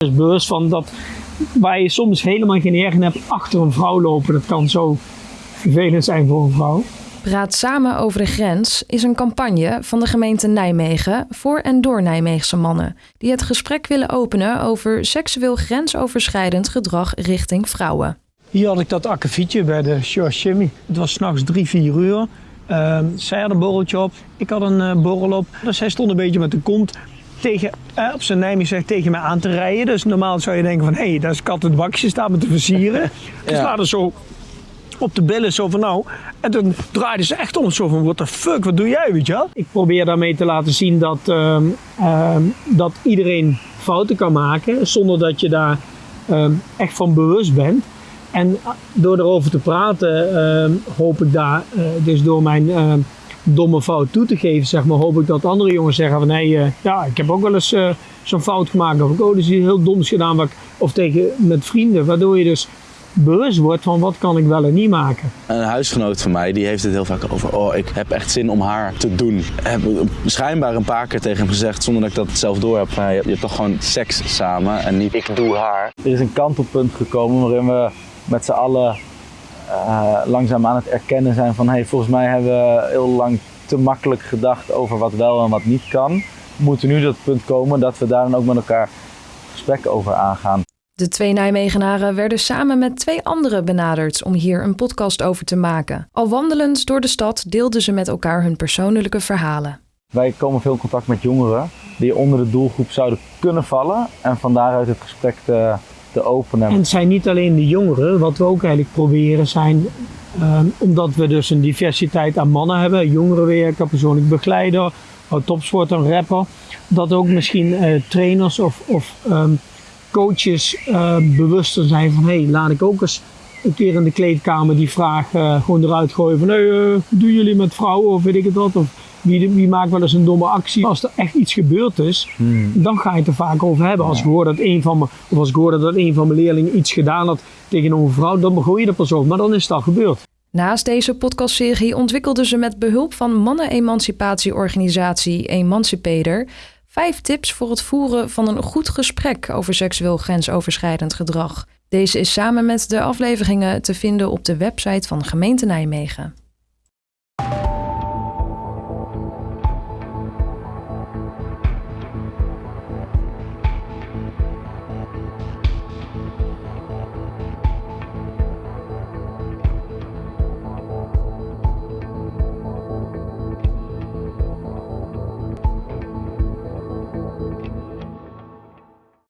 Dus bewust van dat waar je soms helemaal geen ergen hebt achter een vrouw lopen. Dat kan zo vervelend zijn voor een vrouw. Praat samen over de grens is een campagne van de gemeente Nijmegen voor en door Nijmeegse mannen die het gesprek willen openen over seksueel grensoverschrijdend gedrag richting vrouwen. Hier had ik dat akkefietje bij de George Jimmy. Het was s'nachts drie, vier uur. Uh, zij had een borreltje op, ik had een uh, borrel op. Dus hij stond een beetje met de kont tegen, uh, op zijn Nijmegen tegen mij aan te rijden. Dus normaal zou je denken van, hé, hey, daar is kat het bakje, staat me te versieren. Dus ja. er zo op de billen zo van nou. En toen draaide ze echt om zo van what the fuck, wat doe jij, weet je wel? Ik probeer daarmee te laten zien dat, uh, uh, dat iedereen fouten kan maken zonder dat je daar uh, echt van bewust bent. En door erover te praten hoop ik daar, dus door mijn domme fout toe te geven, zeg maar, hoop ik dat andere jongens zeggen van hé, hey, ja, ik heb ook wel eens zo'n fout gemaakt. Of ik oh, dus heel doms gedaan. Wat ik, of tegen met vrienden, waardoor je dus bewust wordt van wat kan ik wel en niet maken. Een huisgenoot van mij die heeft het heel vaak over, oh ik heb echt zin om haar te doen. Ik heb schijnbaar een paar keer tegen hem gezegd, zonder dat ik dat zelf door heb, van, je hebt toch gewoon seks samen en niet ik doe haar. Er is een kantelpunt gekomen waarin we met z'n allen uh, langzaam aan het erkennen zijn van, hey, volgens mij hebben we heel lang te makkelijk gedacht over wat wel en wat niet kan. We moeten nu dat punt komen dat we daar dan ook met elkaar gesprek over aangaan. De twee Nijmegenaren werden samen met twee anderen benaderd om hier een podcast over te maken. Al wandelend door de stad deelden ze met elkaar hun persoonlijke verhalen. Wij komen veel in contact met jongeren die onder de doelgroep zouden kunnen vallen en van daaruit het gesprek te, te openen. En het zijn niet alleen de jongeren, wat we ook eigenlijk proberen zijn, uh, omdat we dus een diversiteit aan mannen hebben, jongerenwerker, persoonlijk begeleider, topsport, een rapper, dat ook misschien uh, trainers of, of um, coaches uh, bewuster zijn van hé, hey, laat ik ook eens een keer in de kleedkamer die vraag uh, gewoon eruit gooien van hé, doen jullie met vrouwen of weet ik het wat of wie, wie maakt wel eens een domme actie. Als er echt iets gebeurd is, hmm. dan ga je het er vaak over hebben. Als ik hoor dat een van mijn, of als ik hoorde dat een van mijn leerlingen iets gedaan had tegen een vrouw, dan begon je er pas over, maar dan is het al gebeurd. Naast deze podcastserie ontwikkelden ze met behulp van mannen-emancipatieorganisatie Emancipator Vijf tips voor het voeren van een goed gesprek over seksueel grensoverschrijdend gedrag. Deze is samen met de afleveringen te vinden op de website van gemeente Nijmegen.